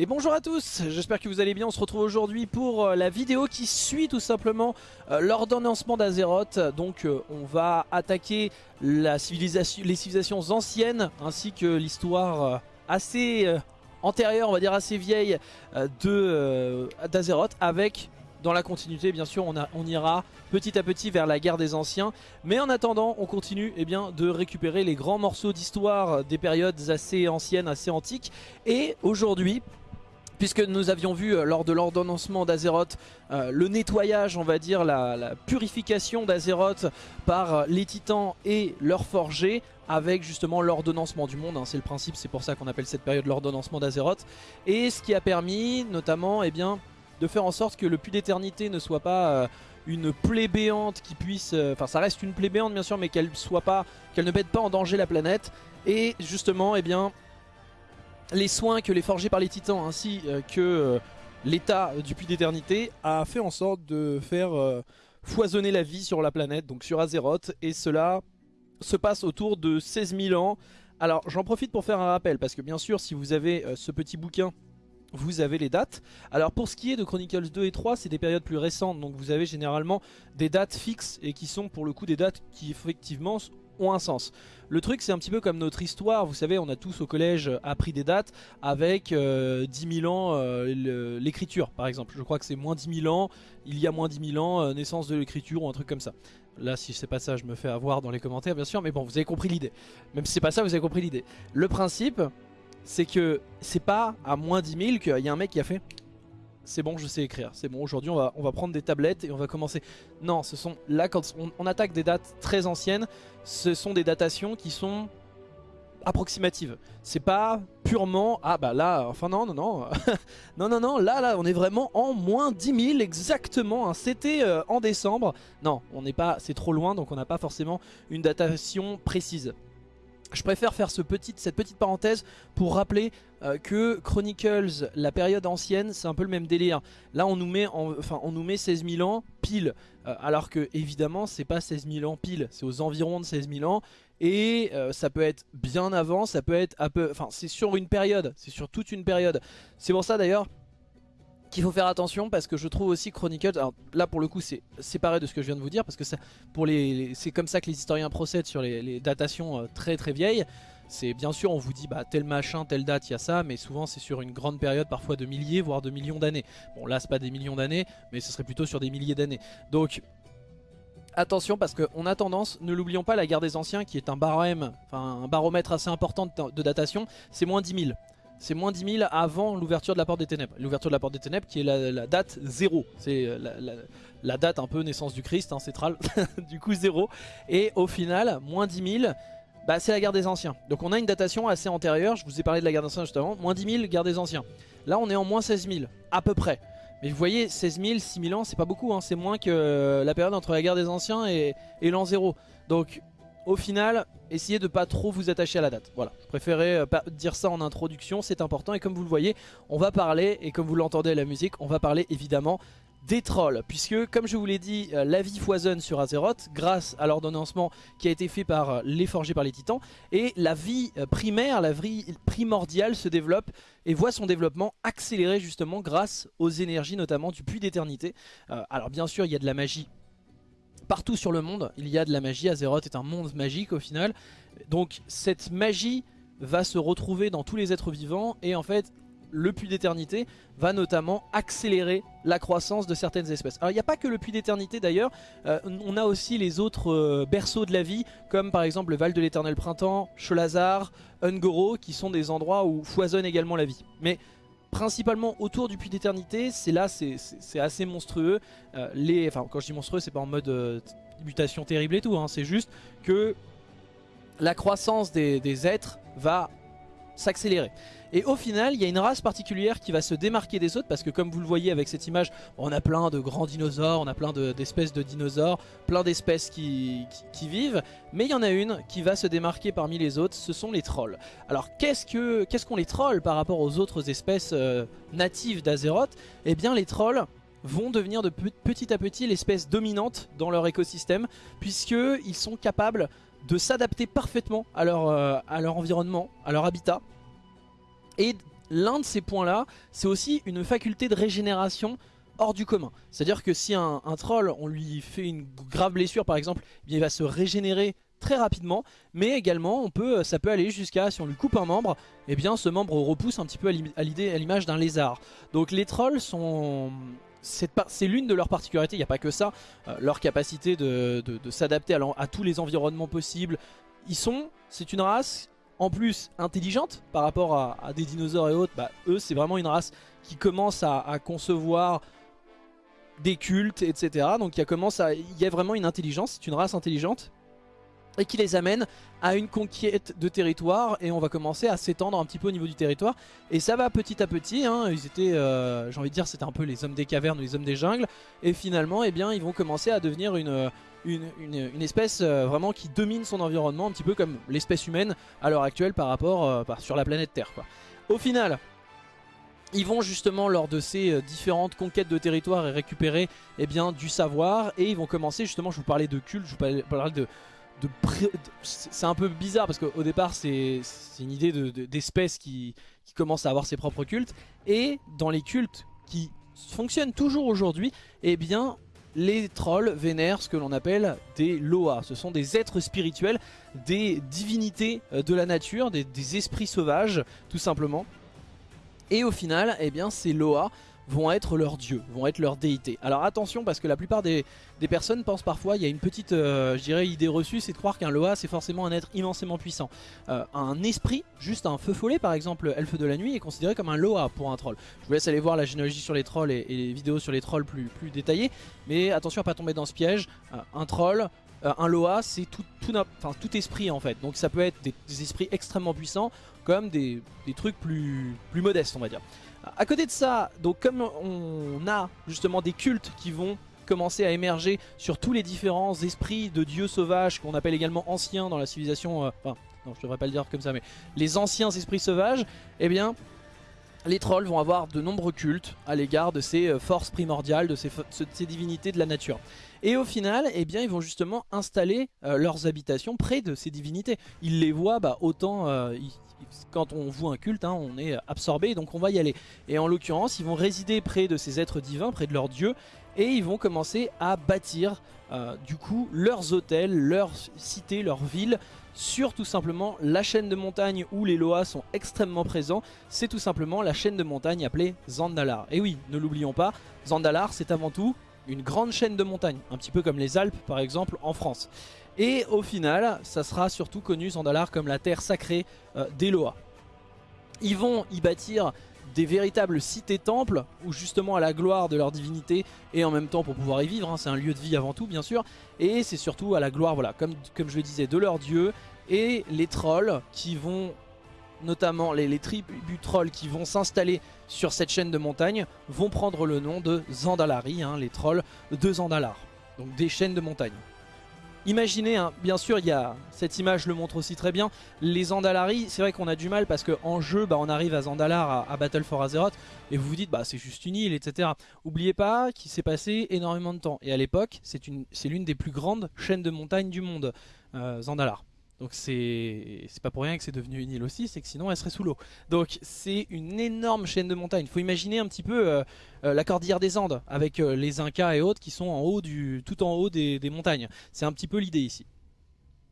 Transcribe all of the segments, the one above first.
Et bonjour à tous, j'espère que vous allez bien, on se retrouve aujourd'hui pour euh, la vidéo qui suit tout simplement euh, l'ordonnancement d'Azeroth. Donc euh, on va attaquer la civilisation, les civilisations anciennes ainsi que l'histoire assez antérieure, on va dire assez vieille d'Azeroth avec dans la continuité bien sûr on, ira petit à petit vers la guerre des anciens. Mais en attendant on continue eh bien, de récupérer les grands morceaux d'histoire des périodes assez anciennes, assez antiques. Et aujourd'hui puisque nous avions vu euh, lors de l'ordonnancement d'Azeroth euh, le nettoyage, on va dire, la, purification d'Azeroth par euh, les titans et leurs forgés avec justement l'ordonnancement du monde, hein. c'est le principe, c'est pour ça qu'on appelle cette période l'ordonnancement d'Azeroth, et ce qui a permis notamment eh bien, de faire en sorte que le puits d'éternité ne soit pas une plaie béante qui puisse, enfin ça reste une plaie béante bien sûr, mais qu'elle soit qu'elle ne mette pas en danger la planète, et justement eh bien les soins que les forgés par les titans ainsi euh, que euh, l'état du puits d'éternité a fait en sorte de faire euh, foisonner la vie sur la planète, donc sur Azeroth, et cela se passe autour de 16 000 ans. Alors j'en profite pour faire un rappel, parce que bien sûr si vous avez ce petit bouquin, vous avez les dates. Alors pour ce qui est de Chronicles 2 et 3, c'est des périodes plus récentes, donc vous avez généralement des dates fixes, et qui sont pour le coup des dates qui effectivement ont un sens. Le truc c'est un petit peu comme notre histoire, vous savez on a tous au collège appris des dates avec 10 euh, 000 ans euh, l'écriture par exemple. Je crois que c'est moins 10 000 ans, il y a moins 10 000 ans euh, naissance de l'écriture ou un truc comme ça. Là si c'est pas ça je me fais avoir dans les commentaires bien sûr mais bon vous avez compris l'idée. Même si c'est pas ça vous avez compris l'idée. Le principe c'est que c'est pas à moins 10 000 qu'il y a un mec qui a fait c'est bon je sais écrire, c'est bon aujourd'hui on va, on va prendre des tablettes et on va commencer. Non, ce sont là quand on, attaque des dates très anciennes, ce sont des datations qui sont approximatives. C'est pas purement, ah bah là, enfin non, non, non, non, non, non, là, là, on est vraiment en moins 10 000 exactement, hein. c'était euh, en décembre. Non, on n'est pas, c'est trop loin donc on n'a pas forcément une datation précise. Je préfère faire cette petite parenthèse pour rappeler euh, que Chronicles, la période ancienne, c'est un peu le même délire. Là, on nous met, enfin, on nous met 16 000 ans pile, euh, alors que évidemment, c'est pas 16 000 ans pile, c'est aux environs de 16 000 ans. Et euh, ça peut être bien avant, ça peut être un peu, enfin, c'est sur une période, c'est sur toute une période. C'est pour ça d'ailleurs qu'il faut faire attention parce que je trouve aussi Chronicles, alors là pour le coup c'est séparé de ce que je viens de vous dire parce que c'est comme ça que les historiens procèdent sur les, datations euh, très très vieilles. C'est bien sûr on vous dit bah tel machin, telle date, il y a ça, mais souvent c'est sur une grande période, parfois de milliers, voire de millions d'années. Bon là c'est pas des millions d'années, mais ce serait plutôt sur des milliers d'années. Donc attention parce qu'on a tendance, ne l'oublions pas, la guerre des anciens qui est un barème, un baromètre assez important de, de datation, c'est moins 10 000 c'est moins 10 000 avant l'ouverture de la porte des ténèbres. L'ouverture de la porte des ténèbres qui est la, date 0. C'est euh, la, date un peu naissance du Christ, hein, du coup 0. Et au final, moins 10 000, bah, c'est la guerre des anciens. Donc on a une datation assez antérieure, je vous ai parlé de la guerre des anciens juste avant, moins 10 000, guerre des anciens. Là on est en moins 16 000, à peu près. Mais vous voyez, 16 000, 6 000 ans, c'est pas beaucoup, hein. c'est moins que la période entre la guerre des anciens et, et l'an 0. Donc au final, essayez de pas trop vous attacher à la date. Voilà, je préférais euh, dire ça en introduction, c'est important. Et comme vous le voyez, on va parler, et comme vous l'entendez à la musique, on va parler évidemment des trolls puisque comme je vous l'ai dit euh, la vie foisonne sur Azeroth grâce à l'ordonnancement qui a été fait par euh, les forgés par les titans et la vie primaire, la vie primordiale se développe et voit son développement accéléré justement grâce aux énergies notamment du puits d'éternité alors bien sûr il y a de la magie partout sur le monde, il y a de la magie. Azeroth est un monde magique au final. Donc cette magie va se retrouver dans tous les êtres vivants et en fait le puits d'éternité va notamment accélérer la croissance de certaines espèces. Alors il n'y a pas que le puits d'éternité d'ailleurs, euh, on a aussi les autres euh, berceaux de la vie comme par exemple le Val de l'éternel printemps, Cholazar, Ungoro qui sont des endroits où foisonne également la vie. Mais principalement autour du puits d'éternité, c'est là, c'est assez monstrueux. Euh, les, enfin, quand je dis monstrueux, c'est pas en mode euh, mutation terrible et tout, hein, c'est juste que la croissance des êtres va s'accélérer. Et au final, il y a une race particulière qui va se démarquer des autres parce que comme vous le voyez avec cette image, on a plein de grands dinosaures, on a plein d'espèces de, dinosaures, plein d'espèces qui, vivent, mais il y en a une qui va se démarquer parmi les autres, ce sont les trolls. Alors qu'est-ce qu'ont qu qu'on les trolls par rapport aux autres espèces euh, natives d'Azeroth? Eh bien les trolls vont devenir de petit à petit l'espèce dominante dans leur écosystème puisqu'ils sont capables de s'adapter parfaitement à leur, euh, à leur environnement, à leur habitat et l'un de ces points-là, c'est aussi une faculté de régénération hors du commun. C'est-à-dire que si un, troll, on lui fait une grave blessure par exemple, eh il va se régénérer très rapidement, mais également on peut, ça peut aller jusqu'à, si on lui coupe un membre, eh bien ce membre repousse un petit peu à l'image d'un lézard. Donc les trolls sont... C'est l'une de leurs particularités, il n'y a pas que ça, euh, leur capacité de, s'adapter à, tous les environnements possibles. Ils sont, c'est une race en plus intelligente par rapport à, des dinosaures et autres, bah, eux c'est vraiment une race qui commence à, concevoir des cultes, etc. Donc il a il y a vraiment une intelligence, c'est une race intelligente et qui les amène à une conquête de territoire. Et on va commencer à s'étendre un petit peu au niveau du territoire. Et ça va petit à petit, hein, ils étaient, euh, j'ai envie de dire c'était un peu les hommes des cavernes ou les hommes des jungles. Et finalement eh bien, ils vont commencer à devenir une, une, espèce euh, vraiment qui domine son environnement un petit peu comme l'espèce humaine à l'heure actuelle par rapport euh, sur la planète Terre. Au final, ils vont justement lors de ces différentes conquêtes de territoire et récupérer eh bien, du savoir. Et ils vont commencer justement, je vous parlais de culte, je vous parlais de c'est un peu bizarre parce qu'au départ c'est une idée d'espèce qui, commence à avoir ses propres cultes. Et dans les cultes qui fonctionnent toujours aujourd'hui eh bien les trolls vénèrent ce que l'on appelle des loas ce sont des êtres spirituels des divinités euh, de la nature des, esprits sauvages tout simplement. Et au final eh bien ces loas vont être leurs dieux, vont être leurs déités. Alors attention parce que la plupart des, personnes pensent parfois, il y a une petite euh, je dirais, idée reçue, c'est de croire qu'un Loa c'est forcément un être immensément puissant. Euh, un esprit, juste un feu follet par exemple, elfe de la nuit, est considéré comme un Loa pour un troll. Je vous laisse aller voir la généalogie sur les trolls et, les vidéos sur les trolls plus, détaillées, mais attention à pas tomber dans ce piège, euh, un troll, un Loa c'est tout, tout, esprit en fait, donc ça peut être des, esprits extrêmement puissants comme des, des trucs plus, plus modestes on va dire. À côté de ça, donc comme on a justement des cultes qui vont commencer à émerger sur tous les différents esprits de dieux sauvages qu'on appelle également anciens dans la civilisation, euh, enfin non je devrais pas le dire comme ça mais les anciens esprits sauvages, eh bien les trolls vont avoir de nombreux cultes à l'égard de ces euh, forces primordiales, de ces, divinités de la nature. Et au final, eh bien, ils vont justement installer euh, leurs habitations près de ces divinités. Ils les voient, bah, autant, quand on voit un culte, hein, on est absorbé, donc on va y aller. Et en l'occurrence, ils vont résider près de ces êtres divins, près de leurs dieux, et ils vont commencer à bâtir euh, du coup leurs hôtels, leurs cités, leurs villes sur tout simplement la chaîne de montagne où les Loas sont extrêmement présents. C'est tout simplement la chaîne de montagne appelée Zandalar. Et oui, ne l'oublions pas, Zandalar c'est avant tout une grande chaîne de montagne, un petit peu comme les Alpes par exemple en France. Et au final, ça sera surtout connu Zandalar comme la terre sacrée euh, d'Eloa. Ils vont y bâtir des véritables cités-temples où justement à la gloire de leur divinité et en même temps pour pouvoir y vivre, hein, c'est un lieu de vie avant tout bien sûr, et c'est surtout à la gloire, voilà, comme, comme je le disais, de leur dieu et les trolls qui vont, notamment les, les tribus trolls qui vont s'installer sur cette chaîne de montagne vont prendre le nom de Zandalari, hein, les trolls de Zandalar, donc des chaînes de montagne. Imaginez, hein, bien sûr, y a cette image le montre aussi très bien. Les Andalari, c'est vrai qu'on a du mal parce qu'en jeu, bah, on arrive à Zandalar, à, Battle for Azeroth, et vous vous dites, bah, c'est juste une île, etc. Oubliez pas qu'il s'est passé énormément de temps. Et à l'époque, c'est l'une des plus grandes chaînes de montagnes du monde, euh, Zandalar. Donc c'est pas pour rien que c'est devenu une île aussi, c'est que sinon elle serait sous l'eau. Donc c'est une énorme chaîne de montagnes. Il faut imaginer un petit peu euh, euh, la cordillère des Andes avec euh, les Incas et autres qui sont en haut du, tout en haut des, montagnes. C'est un petit peu l'idée ici.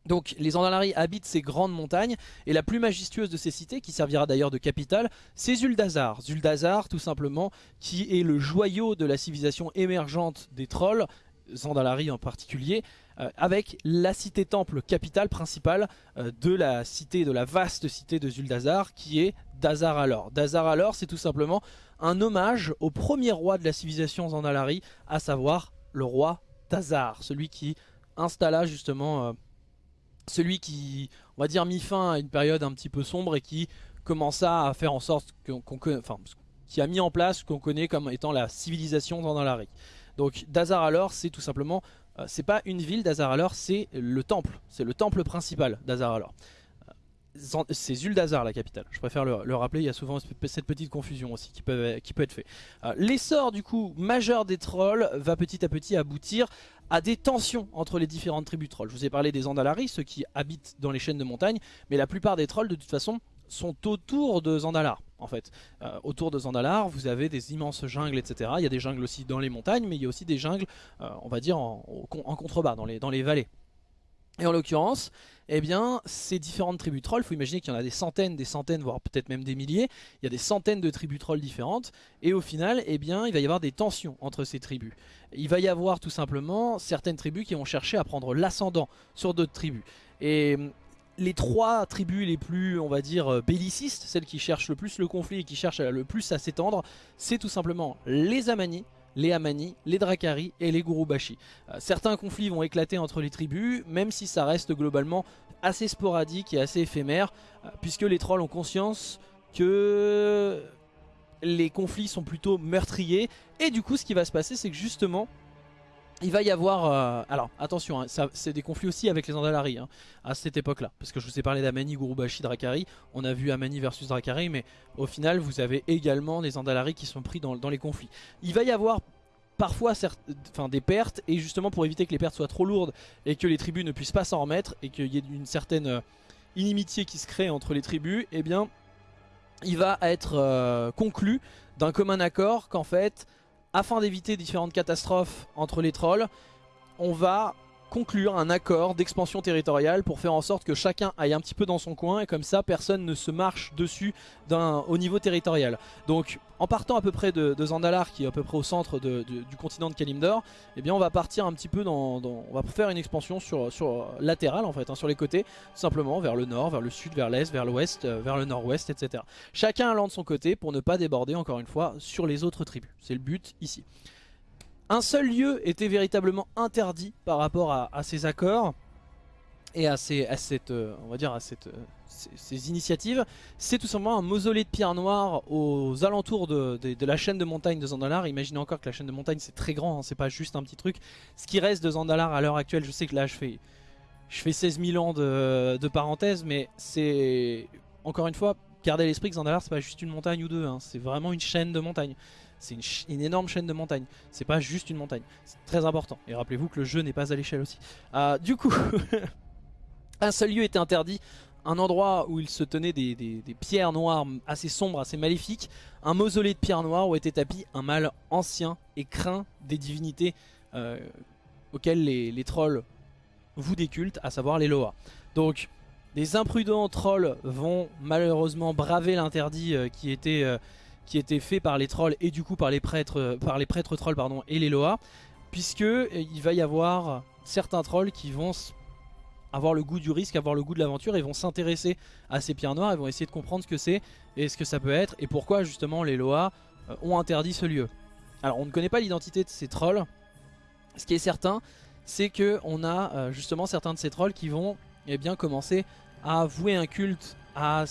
Donc les Andalari habitent ces grandes montagnes et la plus majestueuse de ces cités, qui servira d'ailleurs de capitale, c'est Zuldazar. Zuldazar tout simplement, qui est le joyau de la civilisation émergente des trolls, Zandalari en particulier, euh, avec la cité-temple capitale principale euh, de la cité, de la vaste cité de Zuldazar, qui est Dazar Alor. Dazar Alor, c'est tout simplement un hommage au premier roi de la civilisation Zandalari, à savoir le roi Dazar, celui qui installa justement, euh, celui qui, on va dire, mis fin à une période un petit peu sombre et qui commença à faire en sorte qu'on enfin, qui a mis en place ce qu'on connaît comme étant la civilisation Zandalari. Donc Dazar Alor, c'est tout simplement euh, c'est pas une ville d'Azaralor, c'est le temple. C'est le temple principal d'Azaralor. Euh, c'est Zuldazar la capitale, je préfère le, rappeler, il y a souvent cette petite confusion aussi qui peut, qui peut être fait. Euh, l'essor du coup majeur des trolls va petit à petit aboutir à des tensions entre les différentes tribus trolls. Je vous ai parlé des Andalari, ceux qui habitent dans les chaînes de montagne, mais la plupart des trolls de toute façon sont autour de Zandalar en fait. Euh, autour de Zandalar, vous avez des immenses jungles, etc. Il y a des jungles aussi dans les montagnes, mais il y a aussi des jungles, euh, on va dire, en, contrebas, dans les, dans les vallées. Et en l'occurrence, eh bien, ces différentes tribus trolls, il faut imaginer qu'il y en a des centaines, des centaines, voire peut-être même des milliers. Il y a des centaines de tribus trolls différentes. Et au final, eh bien, il va y avoir des tensions entre ces tribus. Il va y avoir tout simplement certaines tribus qui vont chercher à prendre l'ascendant sur d'autres tribus. Et les trois tribus les plus, on va dire, euh, bellicistes, celles qui cherchent le plus le conflit et qui cherchent le plus à s'étendre, c'est tout simplement les Amani, les Amani, les Drakari et les Gurubashi. Euh, certains conflits vont éclater entre les tribus, même si ça reste globalement assez sporadique et assez éphémère, euh, puisque les trolls ont conscience que les conflits sont plutôt meurtriers, et du coup ce qui va se passer c'est que justement il va y avoir... Euh, alors attention, hein, c'est des conflits aussi avec les Andalari hein, à cette époque-là. Parce que je vous ai parlé d'Amani, Gurubashi, Drakari. On a vu Amani versus Drakari, mais au final vous avez également des Andalari qui sont pris dans, les conflits. Il va y avoir parfois des pertes, et justement pour éviter que les pertes soient trop lourdes et que les tribus ne puissent pas s'en remettre, et qu'il y ait une certaine euh, inimitié qui se crée entre les tribus, eh bien il va être euh, conclu d'un commun accord qu'en fait afin d'éviter différentes catastrophes entre les trolls, on va conclure un accord d'expansion territoriale pour faire en sorte que chacun aille un petit peu dans son coin et comme ça personne ne se marche dessus au niveau territorial. Donc en partant à peu près de, Zandalar qui est à peu près au centre du continent de Kalimdor, eh bien on va partir un petit peu dans, on va faire une expansion sur, latérale en fait, hein, sur les côtés, simplement vers le nord, vers le sud, vers l'est, vers l'ouest, euh, vers le nord-ouest, etc. Chacun allant de son côté pour ne pas déborder encore une fois sur les autres tribus. C'est le but ici. Un seul lieu était véritablement interdit par rapport à, ces accords et à, ces, à initiatives. C'est tout simplement un mausolée de pierre noire aux alentours de, la chaîne de montagne de Zandalar. Imaginez encore que la chaîne de montagne c'est très grand, hein, c'est pas juste un petit truc. Ce qui reste de Zandalar à l'heure actuelle, je sais que là je fais, je fais 16 000 ans de, de parenthèse, mais c'est encore une fois, gardez l'esprit que Zandalar c'est pas juste une montagne ou deux, hein. c'est vraiment une chaîne de montagne. C'est une, énorme chaîne de montagnes. C'est pas juste une montagne. C'est très important. Et rappelez-vous que le jeu n'est pas à l'échelle aussi. Euh, du coup, un seul lieu était interdit. Un endroit où il se tenait des, pierres noires assez sombres, assez maléfiques. Un mausolée de pierres noires où était tapis un mâle ancien et craint des divinités euh, auxquelles les, trolls vous décultent, à savoir les Loa. Donc, des imprudents trolls vont malheureusement braver l'interdit euh, qui était qui était fait par les trolls et du coup par les prêtres, euh, par les prêtres trolls et les Loa, puisque euh, il va y avoir certains trolls qui vont avoir le goût du risque, avoir le goût de l'aventure et vont s'intéresser à ces pierres noires et vont essayer de comprendre ce que c'est et ce que ça peut être et pourquoi justement les Loa euh, ont interdit ce lieu. Alors on ne connaît pas l'identité de ces trolls, ce qui est certain c'est que on a justement certains de ces trolls qui vont eh bien, commencer à vouer un culte à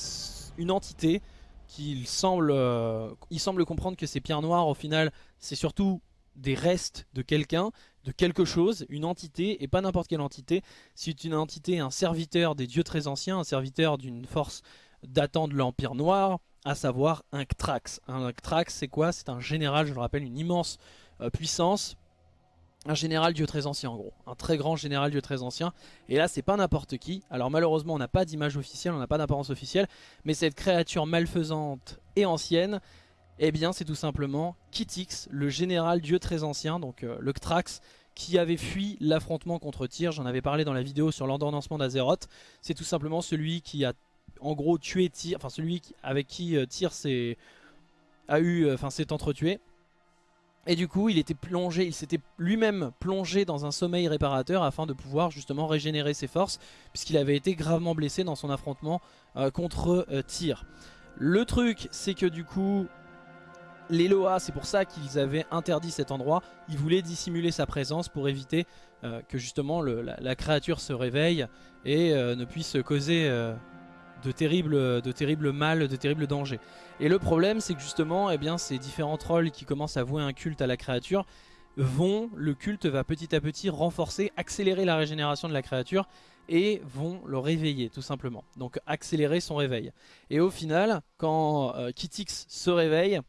une entité qu'il semble, euh, il semble comprendre que ces pierres noires, au final, c'est surtout des restes de quelqu'un, de quelque chose, une entité, et pas n'importe quelle entité. C'est une entité, un serviteur des dieux très anciens, un serviteur d'une force datant de l'Empire Noir, à savoir un Ktrax. Un Ktrax, c'est quoi? C'est un général, je le rappelle, une immense euh, puissance, un général dieu très ancien en gros, un très grand général dieu très ancien, et là c'est pas n'importe qui, alors malheureusement on n'a pas d'image officielle, on n'a pas d'apparence officielle, mais cette créature malfaisante et ancienne, eh bien c'est tout simplement Kitix, le général dieu très ancien, donc euh, le Ktrax, qui avait fui l'affrontement contre Tyr, j'en avais parlé dans la vidéo sur l'endormissement d'Azeroth, c'est tout simplement celui qui a en gros tué Tyr, enfin celui avec qui euh, Tyr a eu, euh, enfin s'est entretué, et du coup, il était plongé, il s'était lui-même plongé dans un sommeil réparateur afin de pouvoir justement régénérer ses forces, puisqu'il avait été gravement blessé dans son affrontement euh, contre euh, Tyr. Le truc, c'est que du coup, les Loa, c'est pour ça qu'ils avaient interdit cet endroit, ils voulaient dissimuler sa présence pour éviter euh, que justement la, la, créature se réveille et ne puisse causer de terribles, de terribles mal, de terribles dangers. Et le problème c'est que justement eh bien, ces différents trolls qui commencent à vouer un culte à la créature vont, le culte va petit à petit renforcer, accélérer la régénération de la créature et vont le réveiller tout simplement. Donc accélérer son réveil. Et au final, quand euh, Kitix se réveille,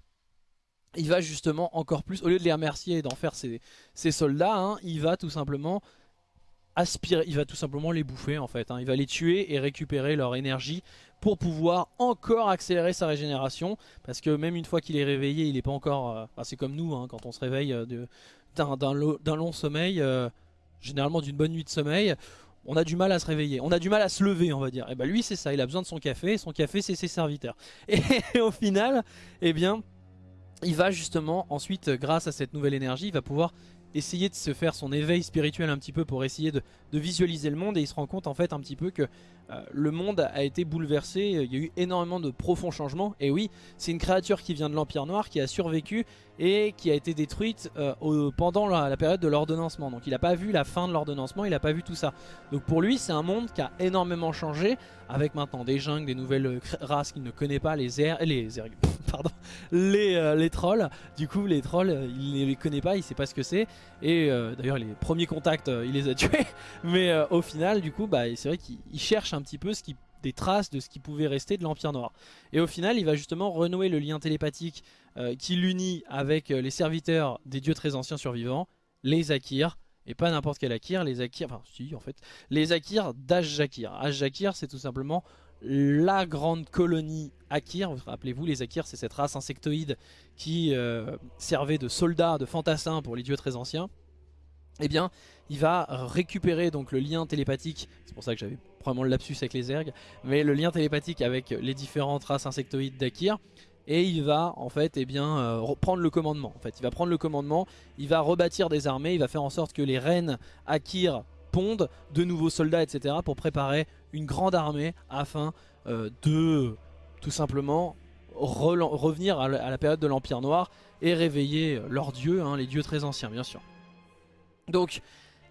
il va justement encore plus, au lieu de les remercier et d'en faire ses, soldats, hein, il va tout simplement aspirer, il va tout simplement les bouffer en fait. Hein. Il va les tuer et récupérer leur énergie pour pouvoir encore accélérer sa régénération. Parce que même une fois qu'il est réveillé, il n'est pas encore... Euh, c'est comme nous, hein, quand on se réveille euh, d'un long sommeil, euh, généralement d'une bonne nuit de sommeil, on a du mal à se réveiller, on a du mal à se lever on va dire. Et bah lui c'est ça, il a besoin de son café, son café c'est ses serviteurs. Et au final, eh bien, il va justement ensuite, grâce à cette nouvelle énergie, il va pouvoir essayer de se faire son éveil spirituel un petit peu pour essayer de, visualiser le monde et il se rend compte en fait un petit peu que le monde a été bouleversé, il y a eu énormément de profonds changements. Et oui c'est une créature qui vient de l'Empire Noir qui a survécu et qui a été détruite euh, pendant la, période de l'ordonnancement. Donc il n'a pas vu la fin de l'ordonnancement, il n'a pas vu tout ça. Donc pour lui c'est un monde qui a énormément changé avec maintenant des jungles, des nouvelles euh, races qu'il ne connaît pas, les airs, les pardon, les, trolls. Du coup les trolls il ne les connaît pas, il sait pas ce que c'est. Et d'ailleurs les premiers contacts il les a tués. Mais au final du coup bah, c'est vrai qu'il cherche un petit peu ce qui, des traces de ce qui pouvait rester de l'Empire Noir. Et au final, il va justement renouer le lien télépathique euh, qui l'unit avec euh, les serviteurs des dieux très anciens survivants, les Akirs, et pas n'importe quel Akir, les Akirs, enfin si en fait, les Akirs d'Ash-Jakir. Ash-Jakir c'est tout simplement la grande colonie Akir, rappelez-vous les Akirs c'est cette race insectoïde qui euh, servait de soldats, de fantassins pour les dieux très anciens. Eh bien, il va récupérer donc le lien télépathique, c'est pour ça que j'avais probablement le lapsus avec les ergs, mais le lien télépathique avec les différentes races insectoïdes d'Akir, et il va en fait eh euh, reprendre le commandement. En fait, il va prendre le commandement, il va rebâtir des armées, il va faire en sorte que les reines Akir pondent de nouveaux soldats, etc. pour préparer une grande armée afin euh, de tout simplement revenir à la période de l'Empire Noir et réveiller leurs dieux, hein, les dieux très anciens bien sûr. Donc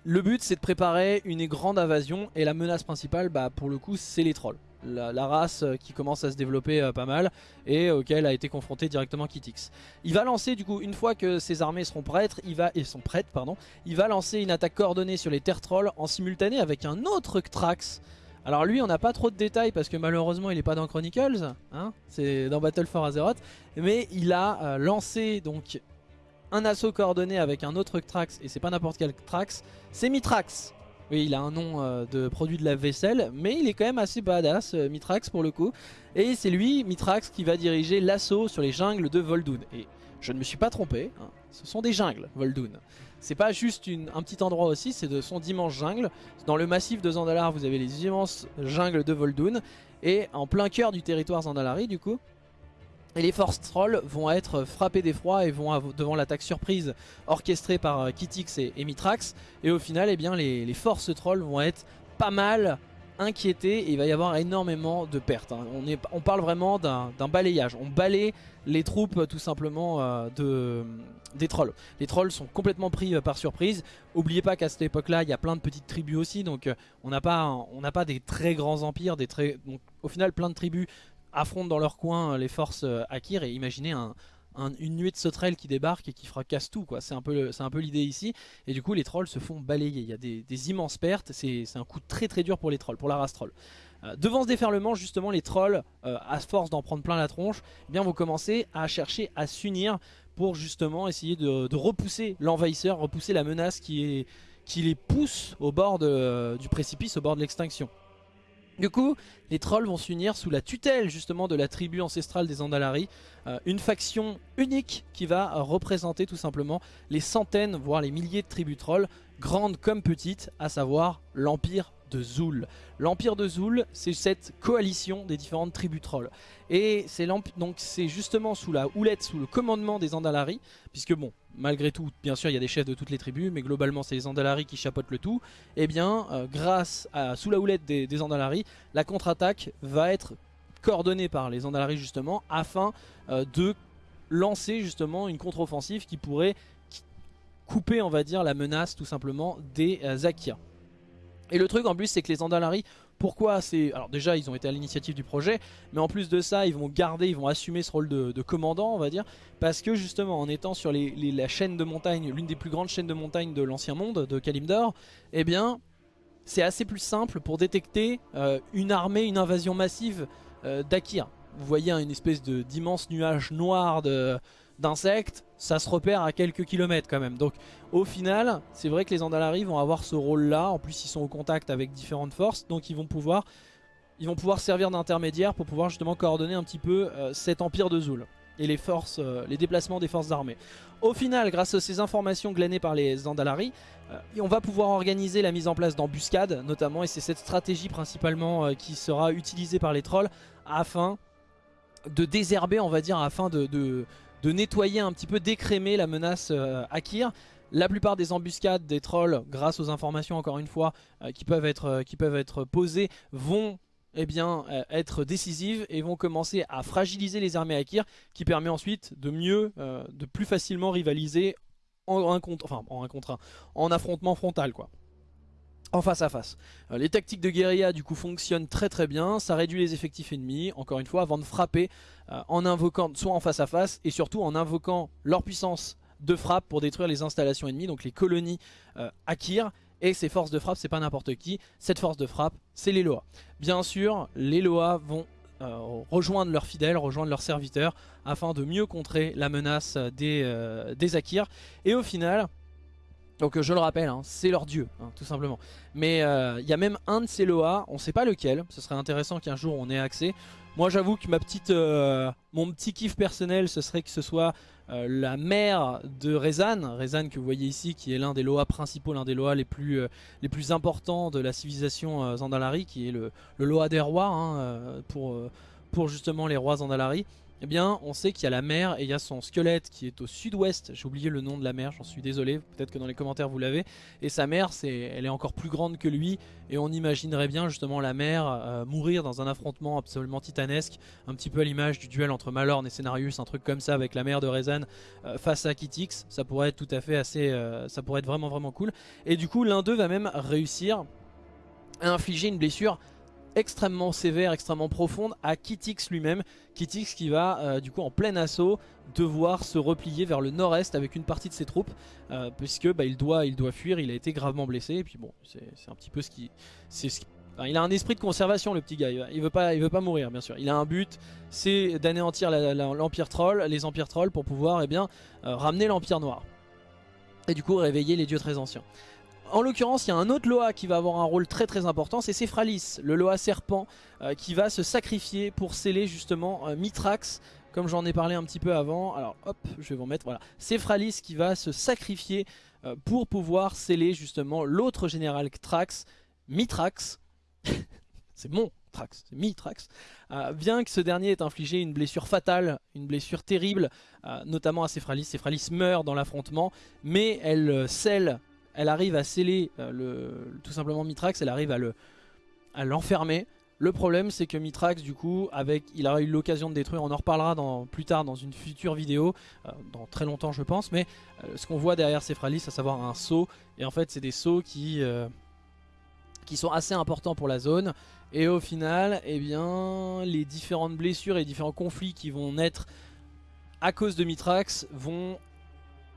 le but c'est de préparer une grande invasion et la menace principale bah, pour le coup c'est les trolls. La, race euh, qui commence à se développer euh, pas mal et auquel a été confronté directement Kitix. Il va lancer du coup une fois que ses armées seront prêtes, il va et sont prêtes pardon, il va lancer une attaque coordonnée sur les terres trolls en simultané avec un autre Trax. Alors lui on n'a pas trop de détails parce que malheureusement il n'est pas dans Chronicles, hein c'est dans Battle for Azeroth, mais il a euh, lancé donc un assaut coordonné avec un autre Trax, et c'est pas n'importe quel Trax, c'est Mitrax. Oui, il a un nom euh, de produit de la vaisselle, mais il est quand même assez badass, euh, Mitrax pour le coup. Et c'est lui, Mitrax, qui va diriger l'assaut sur les jungles de Voldoon. Et je ne me suis pas trompé, hein, ce sont des jungles, Voldoon. C'est pas juste un petit endroit aussi, c'est de son d'immenses jungles. Dans le massif de Zandalar, vous avez les immenses jungles de Voldoon. Et en plein cœur du territoire Zandalari, du coup, et les forces trolls vont être frappées d'effroi et vont devant l'attaque surprise orchestrée par euh, Kitix et, Mitrax. Et au final, eh bien, les, forces trolls vont être pas mal inquiétées et il va y avoir énormément de pertes. Hein. On, est, on parle vraiment d'un balayage. On balaye les troupes tout simplement euh, de, des trolls. Les trolls sont complètement pris euh, par surprise. N'oubliez pas qu'à cette époque-là, il y a plein de petites tribus aussi. Donc on n'a pas, pas des très grands empires. Des très, donc, au final, plein de tribus affrontent dans leur coin euh, les forces euh, Akir et imaginez une nuée de sauterelles qui débarque et qui fracasse tout quoi. C'est un peu l'idée ici et du coup les trolls se font balayer. Il y a des, immenses pertes. C'est un coup très très dur pour les trolls, pour la race troll. Euh, devant ce déferlement justement les trolls à force d'en prendre plein la tronche, eh bien vont commencer à chercher à s'unir pour justement essayer de, repousser l'envahisseur, repousser la menace qui les pousse au bord du précipice, au bord de l'extinction. Du coup, les trolls vont s'unir sous la tutelle justement de la tribu ancestrale des Andalari, euh, une faction unique qui va représenter tout simplement les centaines, voire les milliers de tribus trolls, grandes comme petites, à savoir l'Empire de Zul. L'Empire de Zul, c'est cette coalition des différentes tribus trolls. Et c'est justement sous la houlette, sous le commandement des Andalari, puisque bon, malgré tout, bien sûr, il y a des chefs de toutes les tribus, mais globalement, c'est les Andalari qui chapeautent le tout. Et eh bien, euh, grâce à, sous la houlette des, des Andalari, la contre-attaque va être coordonnée par les Andalari justement, afin euh, de lancer justement une contre-offensive qui pourrait couper, on va dire, la menace tout simplement des euh, Et le truc en plus, c'est que les Andalari pourquoi c'est... Alors déjà ils ont été à l'initiative du projet Mais en plus de ça ils vont garder, ils vont assumer ce rôle de, commandant on va dire Parce que justement en étant sur la chaîne de montagne L'une des plus grandes chaînes de montagne de l'ancien monde de Kalimdor Eh bien c'est assez plus simple pour détecter euh, une armée, une invasion massive euh, d'Akir. Vous voyez une espèce d'immense nuage noir de, d'insectes, ça se repère à quelques kilomètres quand même. Donc au final, c'est vrai que les Andalari vont avoir ce rôle-là. En plus, ils sont au contact avec différentes forces, donc ils vont pouvoir, servir d'intermédiaire pour pouvoir justement coordonner un petit peu euh, cet empire de Zul et les forces, euh, les déplacements des forces armées. Au final, grâce à ces informations glanées par les Andalari, euh, on va pouvoir organiser la mise en place d'embuscades notamment, et c'est cette stratégie principalement qui sera utilisée par les trolls afin de désherber, on va dire, afin de nettoyer un petit peu, d'écrémer la menace euh, Akir. La plupart des embuscades des trolls, grâce aux informations encore une fois euh, qui, peuvent être, euh, qui peuvent être posées, vont eh être décisives et vont commencer à fragiliser les armées Akir qui permet ensuite de mieux, de plus facilement rivaliser en un contre, enfin en un contre un, en affrontement frontal quoi face à face. Euh, les tactiques de guérilla du coup fonctionnent très très bien, ça réduit les effectifs ennemis, encore une fois, avant de frapper, euh, en invoquant soit en face à face, et surtout en invoquant leur puissance de frappe pour détruire les installations ennemies, donc les colonies euh, Akir, et ces forces de frappe, c'est pas n'importe qui, cette force de frappe, c'est les Loa. Bien sûr, les Loa vont rejoindre leurs fidèles, rejoindre leurs serviteurs, afin de mieux contrer la menace des, des Akir, et au final... Donc je le rappelle, hein, c'est leur dieu, hein, tout simplement. Mais euh, il y a même un de ces Loa, on ne sait pas lequel, ce serait intéressant qu'un jour on ait accès. Moi j'avoue que ma petite, euh, mon petit kiff personnel, ce serait que ce soit euh, la mère de Rezan. Rezan que vous voyez ici, qui est l'un des Loa principaux, l'un des Loa les plus, les plus importants de la civilisation Zandalari, qui est le, Loa des rois, hein, pour, pour justement les rois Zandalari eh bien on sait qu'il y a la mer et il y a son squelette qui est au sud-ouest, j'ai oublié le nom de la mer, j'en suis désolé, peut-être que dans les commentaires vous l'avez, et sa mère elle est encore plus grande que lui. Et on imaginerait bien justement la mer euh, mourir dans un affrontement absolument titanesque, un petit peu à l'image du duel entre Malorn et Cenarius, un truc comme ça avec la mère de Rezan euh, face à Kitix, ça pourrait être tout à fait assez, euh, ça pourrait être vraiment vraiment cool, et du coup l'un d'eux va même réussir à infliger une blessure extrêmement sévère, extrêmement profonde à Kitix lui-même. Kitix qui va euh, du coup en plein assaut devoir se replier vers le nord-est avec une partie de ses troupes euh, puisque bah, il, doit, fuir, il a été gravement blessé et puis bon c'est un petit peu ce qui... il a un esprit de conservation le petit gars, il veut pas, il veut pas mourir bien sûr. Il a un but, c'est d'anéantir l'empire troll, les empires trolls pour pouvoir eh bien, euh, ramener l'empire noir. Et du coup réveiller les dieux très anciens. En l'occurrence, il y a un autre Loa qui va avoir un rôle très très important, c'est Cephralis, le Loa serpent, euh, qui va se sacrifier pour sceller justement euh, Mitrax, comme j'en ai parlé un petit peu avant. Alors hop, je vais vous mettre, voilà. Cephralis qui va se sacrifier euh, pour pouvoir sceller justement l'autre général Trax, Mitrax. c'est mon Trax, c'est Mitrax. bien que ce dernier ait infligé une blessure fatale, une blessure terrible, notamment à Cephralis. Cephralis meurt dans l'affrontement, mais elle scelle elle arrive à sceller euh, le, tout simplement Mitrax, elle arrive à l'enfermer. le problème c'est que Mitrax du coup avec, il aura eu l'occasion de détruire, on en reparlera plus tard dans une future vidéo, euh, dans très longtemps je pense, mais euh, ce qu'on voit derrière Cephralis, à savoir un saut, et en fait c'est des sauts qui, sont assez importants pour la zone, et au final, eh bien, les différentes blessures et différents conflits qui vont naître à cause de Mitrax vont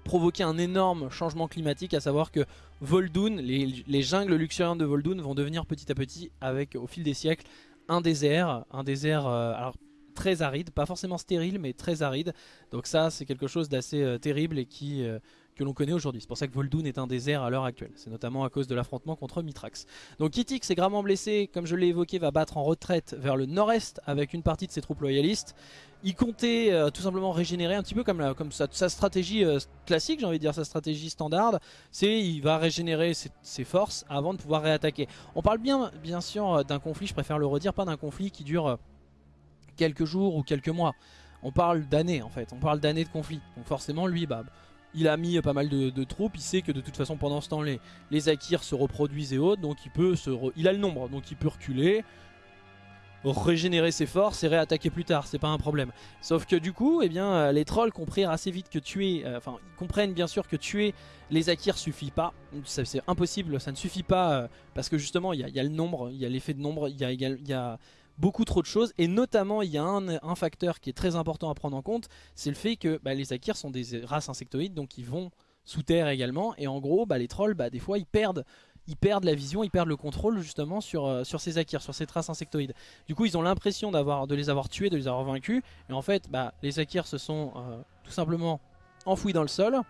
provoquer un énorme changement climatique, à savoir que Voldoun, les, jungles luxuriantes de Voldoun vont devenir petit à petit, avec au fil des siècles, un désert, un désert euh, alors, très aride, pas forcément stérile, mais très aride. Donc ça, c'est quelque chose d'assez euh, terrible et qui, euh, que l'on connaît aujourd'hui. C'est pour ça que Voldoun est un désert à l'heure actuelle. C'est notamment à cause de l'affrontement contre Mitrax. Donc Kitix est gravement blessé, comme je l'ai évoqué, va battre en retraite vers le nord-est avec une partie de ses troupes loyalistes. Il comptait euh, tout simplement régénérer un petit peu comme, sa, stratégie euh, classique, j'ai envie de dire sa stratégie standard. C'est il va régénérer ses, forces avant de pouvoir réattaquer. On parle bien, bien sûr euh, d'un conflit, je préfère le redire, pas d'un conflit qui dure quelques jours ou quelques mois. On parle d'années en fait, on parle d'années de conflit. Donc forcément lui, bah, il a mis pas mal de, troupes, il sait que de toute façon pendant ce temps les, les Akirs se reproduisent et autres, donc il peut se il a le nombre, donc il peut reculer, régénérer ses forces et réattaquer plus tard, c'est pas un problème. Sauf que du coup, eh bien, euh, les trolls comprirent assez vite que tuer, euh, enfin ils comprennent bien sûr que tuer les Akirs suffit pas, c'est impossible, ça ne suffit pas euh, parce que justement il y, a le nombre, il y a l'effet de nombre, il y a beaucoup trop de choses et notamment il y a un, facteur qui est très important à prendre en compte, c'est le fait que bah, les Akirs sont des races insectoïdes donc ils vont sous terre également et en gros bah, les trolls bah, des fois ils perdent la vision, ils perdent le contrôle justement sur, euh, ces Akirs, sur ces traces insectoïdes. Du coup ils ont l'impression de les avoir tués, de les avoir vaincus et en fait bah, les Akirs se sont euh, tout simplement enfouis dans le sol.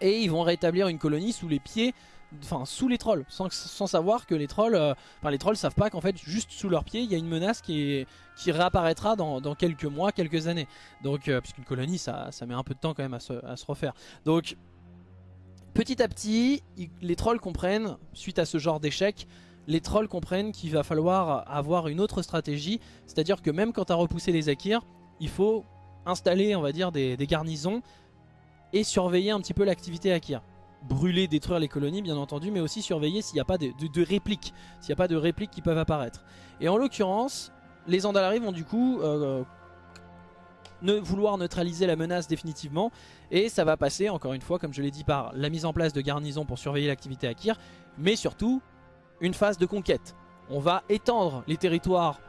Et ils vont rétablir une colonie sous les pieds enfin sous les trolls, sans, savoir que les trolls, euh, enfin les trolls savent pas qu'en fait juste sous leurs pieds il y a une menace qui, qui réapparaîtra dans, quelques mois, quelques années. Donc euh, puisqu'une colonie ça, ça, met un peu de temps quand même à se, à se refaire. Donc petit à petit les trolls comprennent, suite à ce genre d'échec, les trolls comprennent qu'il va falloir avoir une autre stratégie, c'est-à-dire que même quand tu as repoussé les Akirs, il faut installer on va dire des, des garnisons et surveiller un petit peu l'activité Akir brûler, détruire les colonies bien entendu, mais aussi surveiller s'il n'y a pas de, répliques, s'il n'y a pas de répliques qui peuvent apparaître. Et en l'occurrence, les Andalari vont du coup euh, ne vouloir neutraliser la menace définitivement, et ça va passer, encore une fois, comme je l'ai dit, par la mise en place de garnisons pour surveiller l'activité Akir, mais surtout une phase de conquête. On va étendre les territoires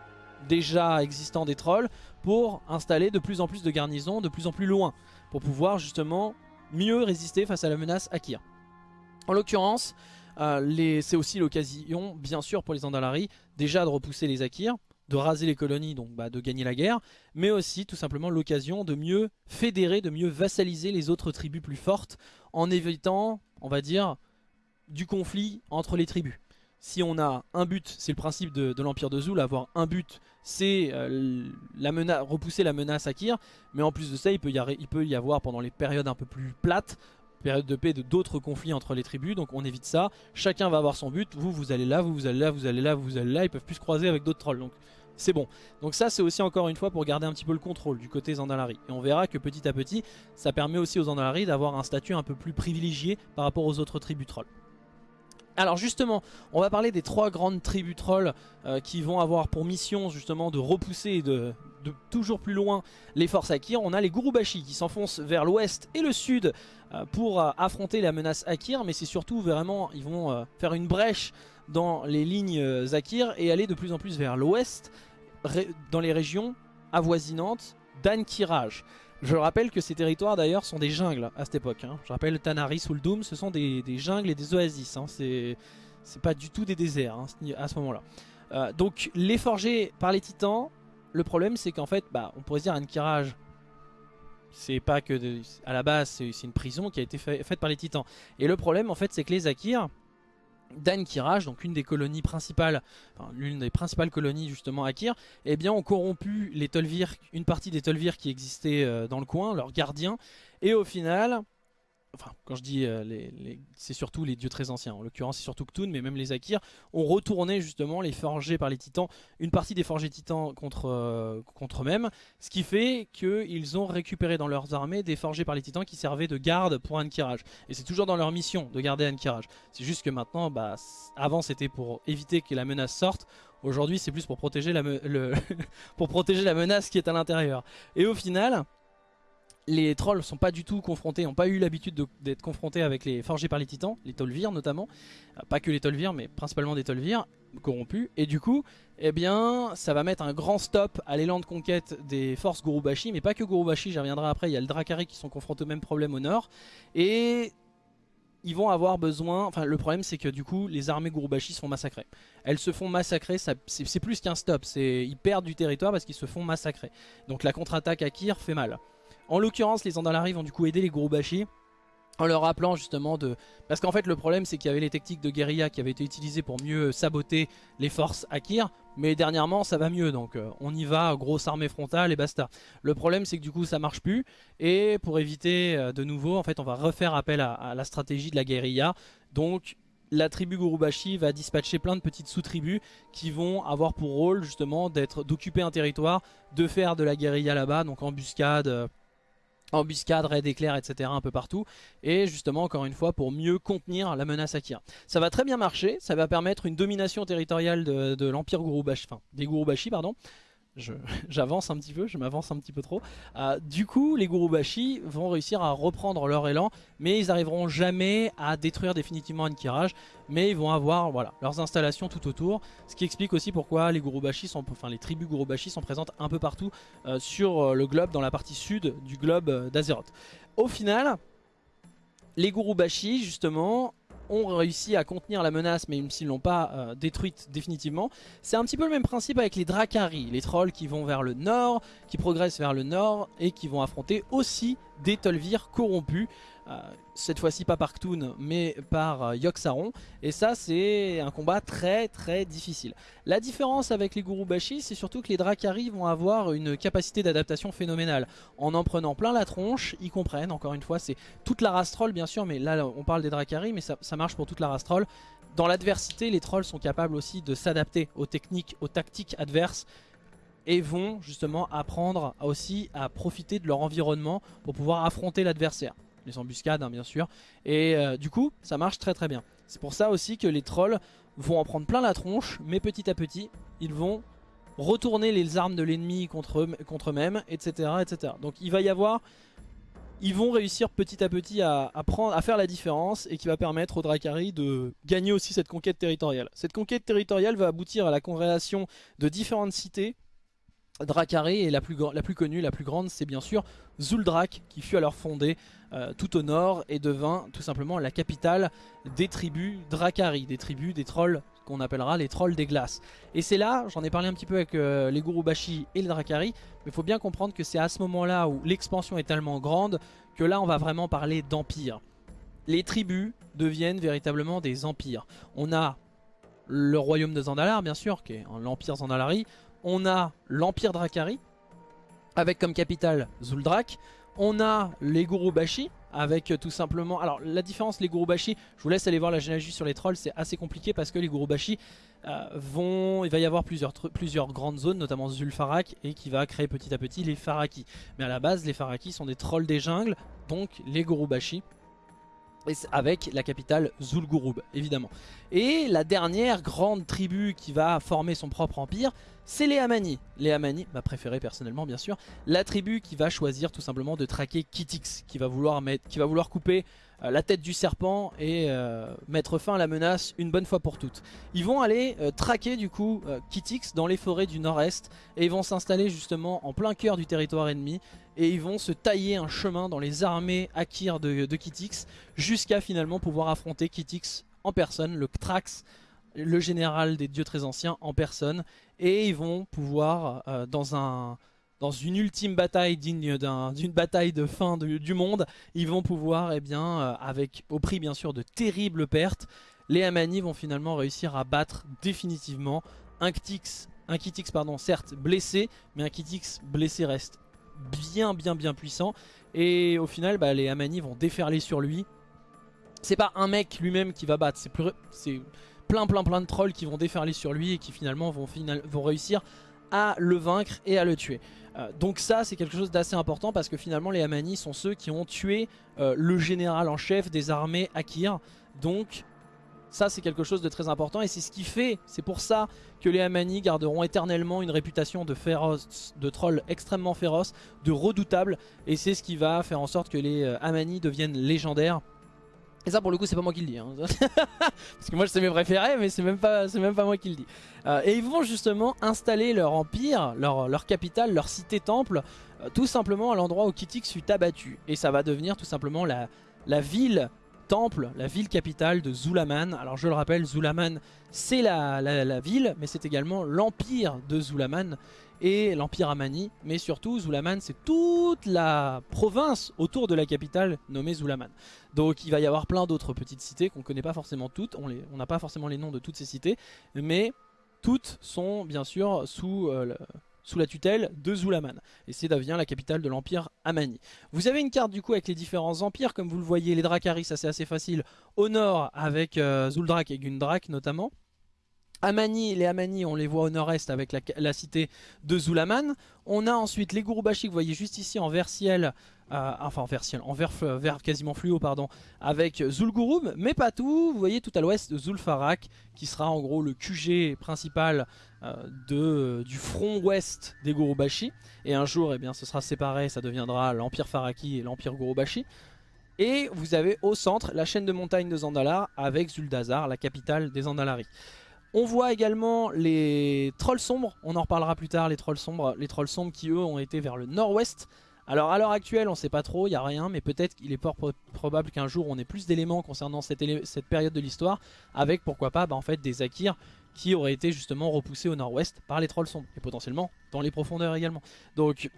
déjà existants des trolls pour installer de plus en plus de garnisons de plus en plus loin, pour pouvoir justement mieux résister face à la menace Akir. En l'occurrence, euh, c'est aussi l'occasion, bien sûr pour les Andalari, déjà de repousser les Akirs, de raser les colonies, donc bah, de gagner la guerre, mais aussi tout simplement l'occasion de mieux fédérer, de mieux vassaliser les autres tribus plus fortes, en évitant, on va dire, du conflit entre les tribus. Si on a un but, c'est le principe de, l'Empire de Zul, avoir un but, c'est euh, repousser la menace Akir, mais en plus de ça, il peut, y avoir pendant les périodes un peu plus plates, période de paix, d'autres conflits entre les tribus, donc on évite ça. Chacun va avoir son but, vous, vous allez là, vous, vous allez là, vous allez là, vous allez là, ils peuvent plus se croiser avec d'autres trolls, donc c'est bon. Donc ça, c'est aussi encore une fois pour garder un petit peu le contrôle du côté Zandalari. Et on verra que petit à petit, ça permet aussi aux Zandalari d'avoir un statut un peu plus privilégié par rapport aux autres tribus trolls. Alors justement, on va parler des trois grandes tribus trolls euh, qui vont avoir pour mission justement de repousser de, toujours plus loin les forces Akir. On a les Gurubashi qui s'enfoncent vers l'ouest et le sud euh, pour euh, affronter la menace Akir, mais c'est surtout vraiment, ils vont faire une brèche dans les lignes Akir et aller de plus en plus vers l'ouest, dans les régions avoisinantes d'Ankiraj. Je rappelle que ces territoires d'ailleurs sont des jungles à cette époque. Hein. Je rappelle Tanaris ou le Doom, ce sont des, jungles et des oasis. Hein. C'est pas du tout des déserts hein, à ce moment-là. Euh, donc les forgés par les titans, le problème c'est qu'en fait, bah, on pourrait se dire Ankiraj, c'est pas que à la base c'est une prison qui a été faite par les titans. Et le problème en fait c'est que les Akirs, d'Ankiraj, donc une des colonies principales, l'une des principales colonies justement Akir, eh bien ont corrompu les Tolvir, une partie des Tolvir qui existaient euh, dans le coin, leurs gardiens, et au final, enfin quand je dis euh, les, c'est surtout les dieux très anciens, en l'occurrence c'est surtout Ktun, mais même les Akir, ont retourné justement les forgés par les titans, une partie des forgés titans contre, euh, contre eux-mêmes, ce qui fait qu'ils ont récupéré dans leurs armées des forgés par les titans qui servaient de garde pour Ankiraj. Et c'est toujours dans leur mission de garder Ankiraj. C'est juste que maintenant, bah, avant c'était pour éviter que la menace sorte, aujourd'hui c'est plus pour protéger la menace qui est à l'intérieur. Et au final les trolls sont pas du tout confrontés, n'ont pas eu l'habitude d'être confrontés avec les forgés par les titans, les Tolvir notamment, euh, pas que les Tolvir mais principalement des Tolvir corrompus, et du coup, eh bien, ça va mettre un grand stop à l'élan de conquête des forces Gurubashi, mais pas que Gurubashi, j'y reviendrai après, il y a le Drakari qui sont confrontés au même problème au nord, et ils vont avoir besoin, enfin le problème c'est que du coup les armées Gurubashi se font massacrer. Elles se font massacrer, c'est plus qu'un stop, ils perdent du territoire parce qu'ils se font massacrer. Donc la contre-attaque à Kir fait mal. En l'occurrence, les Andalari vont du coup aider les Gurubashi en leur rappelant justement de... Parce qu'en fait le problème c'est qu'il y avait les techniques de guérilla qui avaient été utilisées pour mieux saboter les forces Akir mais dernièrement ça va mieux donc euh, on y va, grosse armée frontale et basta. Le problème c'est que du coup ça marche plus et pour éviter euh, de nouveau en fait on va refaire appel à, la stratégie de la guérilla donc la tribu Gurubashi va dispatcher plein de petites sous-tribus qui vont avoir pour rôle justement d'occuper un territoire, de faire de la guérilla là-bas, donc embuscade, euh, embuscade, raid éclair, etc. un peu partout. Et justement, encore une fois, pour mieux contenir la menace Akira. Ça va très bien marcher, ça va permettre une domination territoriale de, l'Empire Gurubashi, enfin des Gurubashi, pardon, j'avance un petit peu, je m'avance un petit peu trop. Euh, du coup, les Gurubashi vont réussir à reprendre leur élan, mais ils n'arriveront jamais à détruire définitivement Ankiraj, mais ils vont avoir voilà, leurs installations tout autour, ce qui explique aussi pourquoi les Gurubashi sont, enfin les tribus Gurubashi sont présentes un peu partout euh, sur euh, le globe, dans la partie sud du globe d'Azeroth. Au final, les Gurubashi justement ont réussi à contenir la menace, même s'ils l'ont pas détruite définitivement. C'est un petit peu le même principe avec les Drakari, les trolls qui vont vers le nord, qui progressent vers le nord et qui vont affronter aussi des Tolvir corrompus. Euh, cette fois-ci pas par Ktoon mais par euh, Yogg-Saron et ça c'est un combat très très difficile. La différence avec les Gurubashi c'est surtout que les Drakari vont avoir une capacité d'adaptation phénoménale. En en prenant plein la tronche, ils comprennent, encore une fois c'est toute la race troll bien sûr mais là on parle des Drakari mais ça, marche pour toute la race troll. Dans l'adversité les trolls sont capables aussi de s'adapter aux techniques, aux tactiques adverses et vont justement apprendre aussi à profiter de leur environnement pour pouvoir affronter l'adversaire les embuscades hein, bien sûr. Et euh, du coup, ça marche très très bien. C'est pour ça aussi que les trolls vont en prendre plein la tronche, mais petit à petit, ils vont retourner les armes de l'ennemi contre, eux-mêmes, etc., etc. Donc il va y avoir... Ils vont réussir petit à petit à, à faire la différence et qui va permettre aux Drakari de gagner aussi cette conquête territoriale. Cette conquête territoriale va aboutir à la création de différentes cités Drakari et la plus, la plus connue, la plus grande, c'est bien sûr Zuldrak qui fut alors fondée euh, tout au nord et devint tout simplement la capitale des tribus Drakari, des tribus des trolls qu'on appellera les trolls des glaces. Et c'est là, j'en ai parlé un petit peu avec euh, les Gurubashi et les Drakari, mais il faut bien comprendre que c'est à ce moment-là où l'expansion est tellement grande que là on va vraiment parler d'empire. Les tribus deviennent véritablement des empires. On a le royaume de Zandalar bien sûr, qui est l'empire Zandalari, on a l'Empire Drakari, avec comme capitale Zuldrak. On a les Gurubashi, avec tout simplement... Alors la différence, les Gurubashi, je vous laisse aller voir la généalogie sur les trolls, c'est assez compliqué parce que les Gurubashi euh, vont... Il va y avoir plusieurs, plusieurs grandes zones, notamment Zulfarak, et qui va créer petit à petit les Faraki. Mais à la base, les Faraki sont des trolls des jungles, donc les Gurubashi avec la capitale Zul'Gurub évidemment. Et la dernière grande tribu qui va former son propre empire, c'est les Amani. Les Amani, ma préférée personnellement bien sûr, la tribu qui va choisir tout simplement de traquer Kitix, qui va vouloir, couper euh, la tête du serpent et euh, mettre fin à la menace une bonne fois pour toutes. Ils vont aller euh, traquer du coup Kitix dans les forêts du nord-est et ils vont s'installer justement en plein cœur du territoire ennemi et ils vont se tailler un chemin dans les armées Akir de, de Kitix jusqu'à finalement pouvoir affronter Kitix en personne, le Ktrax, le général des dieux très anciens en personne et ils vont pouvoir dans un dans une ultime bataille digne d'une bataille de fin du monde, ils vont pouvoir, eh bien, euh, avec au prix bien sûr de terribles pertes, les Amani vont finalement réussir à battre définitivement un Kitix, un pardon, certes blessé, mais un Kitix blessé reste bien bien bien puissant. Et au final, bah, les Amani vont déferler sur lui. C'est pas un mec lui-même qui va battre, c'est plein plein plein de trolls qui vont déferler sur lui et qui finalement vont, réussir à le vaincre et à le tuer. Euh, donc ça c'est quelque chose d'assez important parce que finalement les Amani sont ceux qui ont tué euh, le général en chef des armées Akir. Donc ça c'est quelque chose de très important et c'est ce qui fait, c'est pour ça que les Amani garderont éternellement une réputation de féroce, de trolls extrêmement féroces, de redoutables et c'est ce qui va faire en sorte que les euh, Amani deviennent légendaires et ça pour le coup c'est pas moi qui le dis hein. Parce que moi c'est mes préférés mais c'est même, pas, moi qui le dis euh, Et ils vont justement installer leur empire, leur, capitale, leur cité-temple euh, Tout simplement à l'endroit où Kitix fut abattu Et ça va devenir tout simplement la, la ville temple, la ville capitale de Zulaman. Alors je le rappelle, Zulaman c'est la, la, ville, mais c'est également l'empire de Zulaman et l'Empire Amani. Mais surtout, Zulaman, c'est toute la province autour de la capitale nommée Zulaman. Donc il va y avoir plein d'autres petites cités qu'on ne connaît pas forcément toutes. On n'a pas forcément les noms de toutes ces cités. Mais toutes sont bien sûr sous... Euh, la tutelle de Zulaman. Et c'est devient la capitale de l'Empire Amani. Vous avez une carte du coup avec les différents empires, comme vous le voyez, les Drakaris, ça c'est assez facile, au nord avec euh, Zuldrak et Gundrak notamment. Amani, les Amani, on les voit au nord-est avec la, cité de Zulaman. On a ensuite les Gurubashi que vous voyez juste ici en vert ciel, euh, enfin en vert ciel, en vert, quasiment fluo pardon, avec Zul'Gurub, mais pas tout. Vous voyez tout à l'ouest Zul'Farak qui sera en gros le QG principal euh, du front ouest des Gurubashi. Et un jour, eh bien, ce sera séparé, ça deviendra l'Empire Faraki et l'Empire Gurubashi. Et vous avez au centre la chaîne de montagnes de Zandalar avec Zuldazar, la capitale des Zandalari. On voit également les trolls sombres, on en reparlera plus tard, les trolls sombres, les trolls sombres qui eux ont été vers le nord-ouest Alors à l'heure actuelle on sait pas trop, il n'y a rien, mais peut-être qu'il est probable qu'un jour on ait plus d'éléments concernant cette, cette, période de l'histoire, avec pourquoi pas bah, en fait des Akirs qui auraient été justement repoussés au nord-ouest par les trolls sombres, et potentiellement dans les profondeurs également. Donc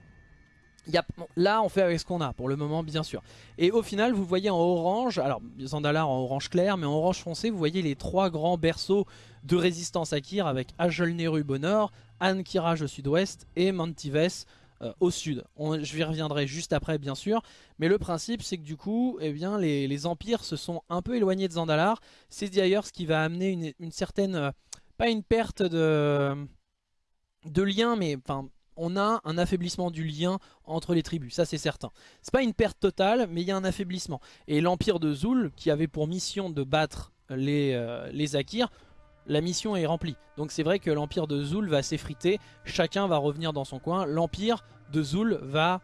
là on fait avec ce qu'on a pour le moment bien sûr. Et au final vous voyez en orange alors Zandalar en orange clair mais en orange foncé vous voyez les trois grands berceaux de résistance à Kyr avec Ajolnerub au nord Ankiraj au sud-ouest et Mantives euh, au sud. Je y reviendrai juste après bien sûr. Mais le principe c'est que du coup eh bien, les, empires se sont un peu éloignés de Zandalar c'est d'ailleurs ce qui va amener une, une certaine euh, pas une perte de de lien mais enfin on a un affaiblissement du lien entre les tribus, ça c'est certain. C'est pas une perte totale, mais il y a un affaiblissement. Et l'Empire de Zul, qui avait pour mission de battre les, euh, les Akirs, la mission est remplie. Donc c'est vrai que l'Empire de Zul va s'effriter, chacun va revenir dans son coin. L'Empire de Zul va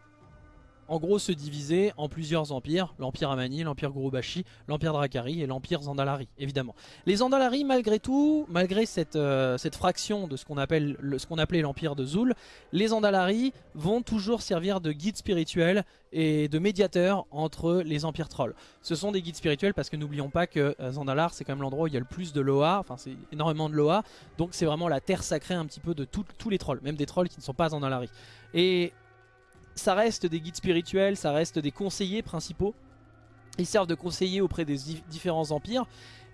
en gros se diviser en plusieurs empires, l'empire Amani, l'empire Gurubashi, l'empire Drakari et l'empire Zandalari, évidemment. Les Zandalari, malgré tout, malgré cette, euh, fraction de ce qu'on appelle ce qu'on appelait l'empire de Zul, les Zandalari vont toujours servir de guide spirituel et de médiateur entre les empires trolls. Ce sont des guides spirituels parce que n'oublions pas que euh, Zandalar c'est quand même l'endroit où il y a le plus de Loa, enfin c'est énormément de Loa, donc c'est vraiment la terre sacrée un petit peu de tous les trolls, même des trolls qui ne sont pas Zandalari. Et ça reste des guides spirituels, ça reste des conseillers principaux. Ils servent de conseillers auprès des différents empires.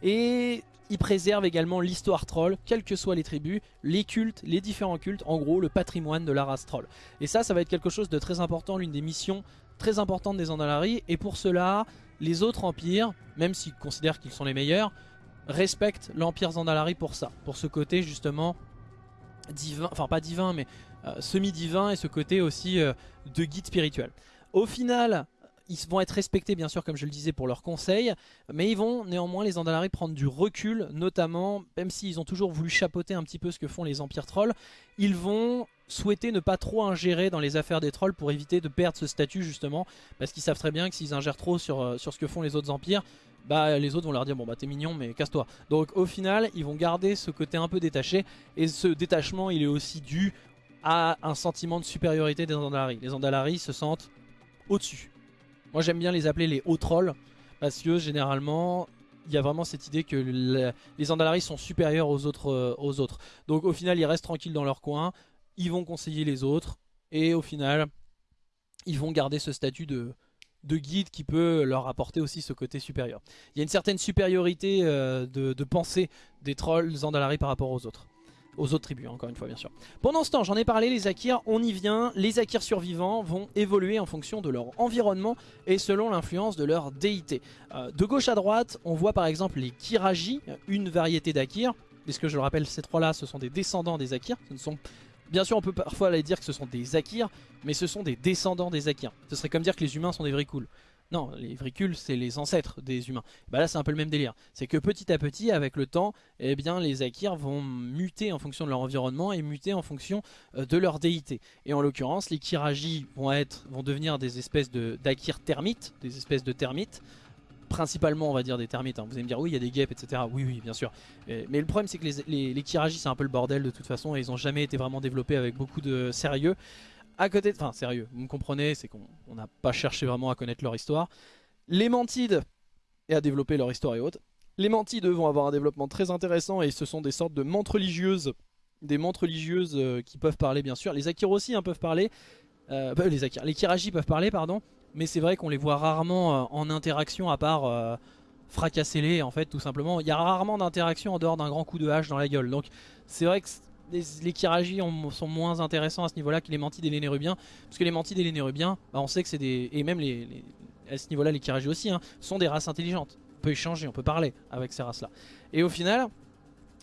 Et ils préservent également l'histoire troll, quelles que soient les tribus, les cultes, les différents cultes, en gros le patrimoine de la race troll. Et ça, ça va être quelque chose de très important, l'une des missions très importantes des Andalari. Et pour cela, les autres empires, même s'ils considèrent qu'ils sont les meilleurs, respectent l'empire Zandalari pour ça. Pour ce côté justement divin, enfin pas divin, mais semi-divin et ce côté aussi euh, de guide spirituel. Au final, ils vont être respectés bien sûr comme je le disais pour leurs conseils mais ils vont néanmoins les Andalari prendre du recul notamment même s'ils ont toujours voulu chapeauter un petit peu ce que font les empires trolls ils vont souhaiter ne pas trop ingérer dans les affaires des trolls pour éviter de perdre ce statut justement parce qu'ils savent très bien que s'ils ingèrent trop sur, euh, sur ce que font les autres empires bah les autres vont leur dire bon bah t'es mignon mais casse-toi donc au final ils vont garder ce côté un peu détaché et ce détachement il est aussi dû à un sentiment de supériorité des Andalari. Les Andalari se sentent au-dessus. Moi j'aime bien les appeler les hauts trolls parce que généralement il y a vraiment cette idée que les Andalari sont supérieurs aux autres, euh, aux autres. Donc au final ils restent tranquilles dans leur coin, ils vont conseiller les autres et au final ils vont garder ce statut de, de guide qui peut leur apporter aussi ce côté supérieur. Il y a une certaine supériorité euh, de, de pensée des trolls Andalari par rapport aux autres aux autres tribus, encore une fois bien sûr. Pendant ce temps, j'en ai parlé, les Akirs, on y vient. Les Akirs survivants vont évoluer en fonction de leur environnement et selon l'influence de leur déité. Euh, de gauche à droite, on voit par exemple les Kiraji, une variété d'Akirs. Puisque je le rappelle, ces trois-là, ce sont des descendants des Akirs. Bien sûr, on peut parfois aller dire que ce sont des Akirs, mais ce sont des descendants des Akirs. Ce serait comme dire que les humains sont des vrais cools. Non, les vricules, c'est les ancêtres des humains. Bah là, c'est un peu le même délire. C'est que petit à petit, avec le temps, eh bien, les Akirs vont muter en fonction de leur environnement et muter en fonction euh, de leur déité. Et en l'occurrence, les Kiraji vont, être, vont devenir des espèces d'Akir termites, des espèces de termites. Principalement, on va dire des termites. Hein. Vous allez me dire, oui, il y a des guêpes, etc. Oui, oui, bien sûr. Mais le problème, c'est que les, les c'est un peu le bordel de toute façon. Et ils n'ont jamais été vraiment développés avec beaucoup de sérieux à côté, enfin sérieux, vous me comprenez, c'est qu'on n'a pas cherché vraiment à connaître leur histoire. Les Mantides, et à développer leur histoire et autres. Les Mantides vont avoir un développement très intéressant et ce sont des sortes de mantes religieuses, des mantes religieuses euh, qui peuvent parler bien sûr. Les Akir aussi hein, peuvent parler, euh, bah, les Akir, les Kiraji peuvent parler pardon, mais c'est vrai qu'on les voit rarement euh, en interaction à part fracasser-les en fait tout simplement. Il y a rarement d'interaction en dehors d'un grand coup de hache dans la gueule. Donc c'est vrai que les, les sont moins intéressants à ce niveau-là que les Mantides et les Nérubiens. Parce que les Mantides et les Nérubiens, bah, on sait que c'est des... Et même les, à ce niveau-là, les Kiraji aussi, hein, sont des races intelligentes. On peut échanger, on peut parler avec ces races-là. Et au final,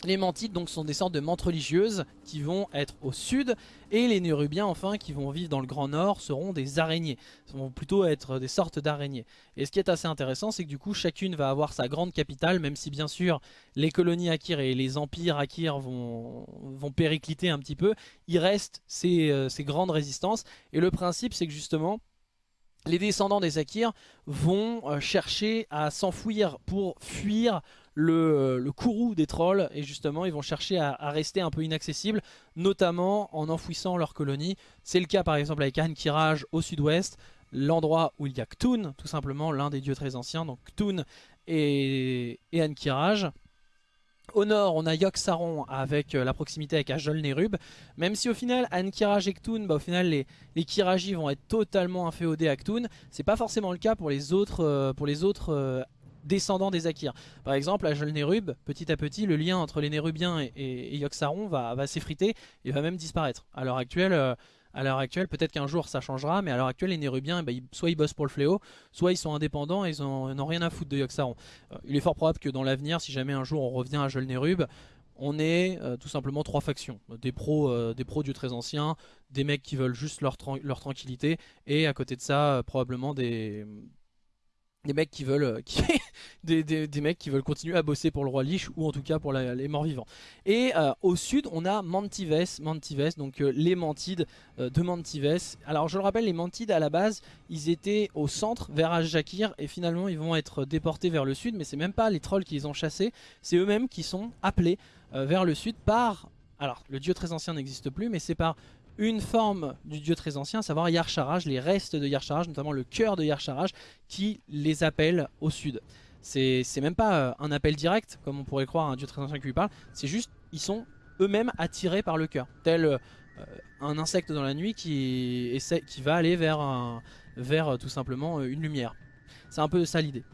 les Mantides donc sont des sortes de mantes religieuses qui vont être au sud et les Nérubiens enfin qui vont vivre dans le Grand Nord seront des araignées. Ils vont plutôt être des sortes d'araignées. Et ce qui est assez intéressant c'est que du coup chacune va avoir sa grande capitale même si bien sûr les colonies Akir et les empires Akir vont, vont péricliter un petit peu. Il reste ces, euh, grandes résistances et le principe c'est que justement les descendants des Akirs vont euh, chercher à s'enfouir pour fuir le, le courroux des trolls et justement ils vont chercher à, rester un peu inaccessibles, notamment en enfouissant leur colonie. C'est le cas par exemple avec Ankiraj au sud-ouest, l'endroit où il y a Ktun, tout simplement l'un des dieux très anciens, donc Ktun et, et Ankiraj. Au nord, on a Yogg-Saron avec euh, la proximité avec Ajol-Nerub. Même si au final, Ankiraj et Ktun, bah, au final, les, les Kiraji vont être totalement inféodés à Ktun. C'est pas forcément le cas pour les autres, euh, pour les autres euh, descendants des Akirs. Par exemple, Ajol-Nerub, petit à petit, le lien entre les Nérubiens et, et, va, s'effriter et va même disparaître. À l'heure actuelle à l'heure actuelle, peut-être qu'un jour ça changera, mais à l'heure actuelle, les Nérubiens, eh ben, soit ils bossent pour le fléau, soit ils sont indépendants et ils n'ont rien à foutre de Yogg-Saron. Euh, il est fort probable que dans l'avenir, si jamais un jour on revient à Jol Nérub, on ait euh, tout simplement trois factions. Des pros, euh, des pros du très anciens, des mecs qui veulent juste leur tranquillité, et à côté de ça, probablement des, des mecs qui veulent euh, des, mecs qui veulent continuer à bosser pour le roi Lich ou en tout cas pour les morts vivants. Et euh, au sud on a Mantives, Mantives donc euh, les Mantides de Mantives. Alors je le rappelle les Mantides à la base ils étaient au centre vers Ajakir et finalement ils vont être déportés vers le sud mais c'est même pas les trolls qui les ont chassés c'est eux-mêmes qui sont appelés vers le sud par alors le dieu très ancien n'existe plus mais c'est par une forme du dieu très ancien, à savoir Yarcharaj, les restes de Yarcharaj, notamment le cœur de Yarcharaj, qui les appelle au sud. C'est même pas euh, un appel direct, comme on pourrait croire un dieu très ancien qui lui parle, c'est juste, ils sont eux-mêmes attirés par le cœur, tel euh, un insecte dans la nuit qui, qui va aller vers, un, vers euh, tout simplement une lumière. C'est un peu ça l'idée.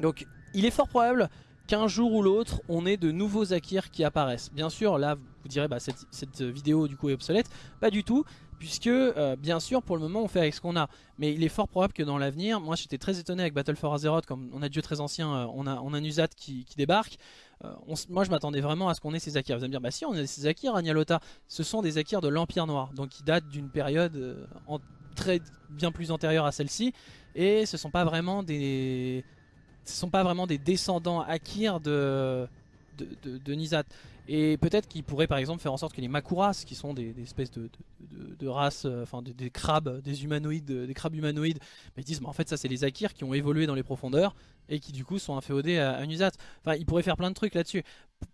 Donc il est fort probable qu'un jour ou l'autre, on ait de nouveaux Akirs qui apparaissent. Bien sûr, là, vous direz, bah, cette, vidéo du coup est obsolète. Pas du tout, puisque euh, bien sûr, pour le moment, on fait avec ce qu'on a. Mais il est fort probable que dans l'avenir, moi j'étais très étonné avec Battle for Azeroth, comme on a Dieu très ancien, euh, on, a, on qui, débarque. Euh, moi je m'attendais vraiment à ce qu'on ait ces Akirs. Vous allez me dire, bah si, on a ces Akirs, Agnalota. Ce sont des Akirs de l'Empire Noir, donc qui datent d'une période très bien plus antérieure à celle-ci. Et ce sont pas vraiment des ce sont pas vraiment des descendants Akir de, de, Nizat. Et peut-être qu'ils pourraient par exemple faire en sorte que les Makuras, qui sont des, espèces de, races, euh, enfin des, crabes, des humanoïdes, des crabes humanoïdes, mais ils disent mais en fait ça c'est les Akirs qui ont évolué dans les profondeurs et qui du coup sont inféodés à, à Nuzat. Enfin ils pourraient faire plein de trucs là-dessus.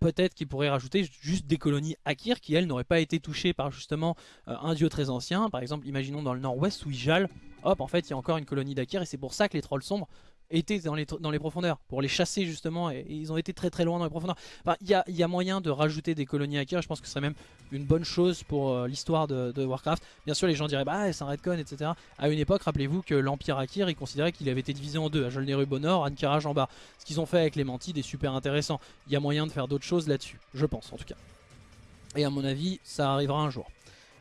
Peut-être qu'ils pourraient rajouter juste des colonies Akir qui elles n'auraient pas été touchées par justement euh, un dieu très ancien. Par exemple imaginons dans le nord-ouest où Ijal, hop en fait il y a encore une colonie d'Akir et c'est pour ça que les trolls sombres étaient dans les, profondeurs pour les chasser justement et, ils ont été très très loin dans les profondeurs. Il y, a, y, a, moyen de rajouter des colonies hackers, je pense que ce serait même une bonne chose pour euh, l'histoire de, Warcraft. Bien sûr les gens diraient bah c'est un redcon etc. À une époque rappelez-vous que l'Empire Akir il considérait qu'il avait été divisé en deux, à Jolnerub au en bas. Ce qu'ils ont fait avec les Mantides est super intéressant. Il y a moyen de faire d'autres choses là-dessus, je pense en tout cas. Et à mon avis ça arrivera un jour.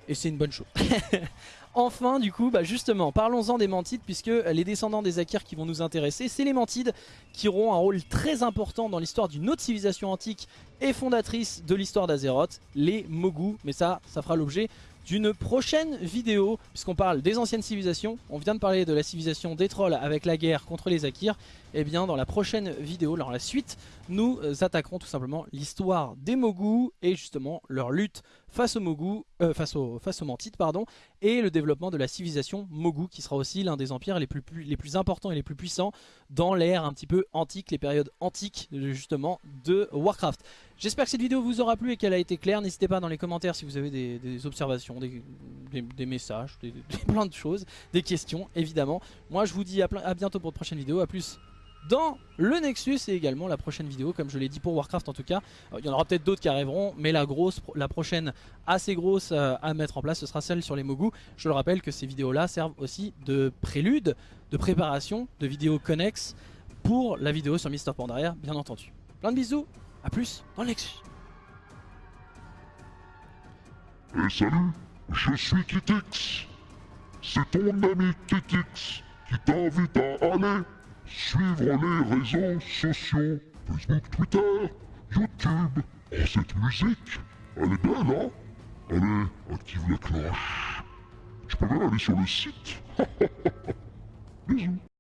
Et c'est une bonne chose. enfin du coup bah justement parlons-en des Mantides puisque les descendants des Akirs qui vont nous intéresser c'est les Mantides qui auront un rôle très important dans l'histoire d'une autre civilisation antique et fondatrice de l'histoire d'Azeroth, les Mogu mais ça ça fera l'objet d'une prochaine vidéo puisqu'on parle des anciennes civilisations. On vient de parler de la civilisation des trolls avec la guerre contre les Akirs eh bien dans la prochaine vidéo, dans la suite nous attaquerons tout simplement l'histoire des Mogu et justement leur lutte face aux Mogu, euh, face aux face aux Mantites pardon, et le développement de la civilisation Mogu qui sera aussi l'un des empires les plus, les plus importants et les plus puissants dans l'ère un petit peu antique, les périodes antiques justement de Warcraft. J'espère que cette vidéo vous aura plu et qu'elle a été claire. N'hésitez pas dans les commentaires si vous avez des, observations, des, messages, des, plein de choses, des questions évidemment. Moi je vous dis à, à bientôt pour de prochaines vidéos, à plus dans le Nexus et également la prochaine vidéo comme je l'ai dit pour Warcraft en tout cas. Euh, il y en aura peut-être d'autres qui arriveront mais la grosse la prochaine assez grosse euh, à mettre en place ce sera celle sur les Mogu je le rappelle que ces vidéos là servent aussi de prélude de préparation de vidéos connexes pour la vidéo sur Mister Pandaria bien entendu. Plein de bisous à plus dans le Nexus. Et salut je suis Kitix. C'est ton ami Kitix qui t'invite à aller suivre les réseaux sociaux, Facebook, Twitter, YouTube. Oh, cette musique, elle est belle, hein? Allez, active la cloche. Tu peux même aller sur le site. Bisous.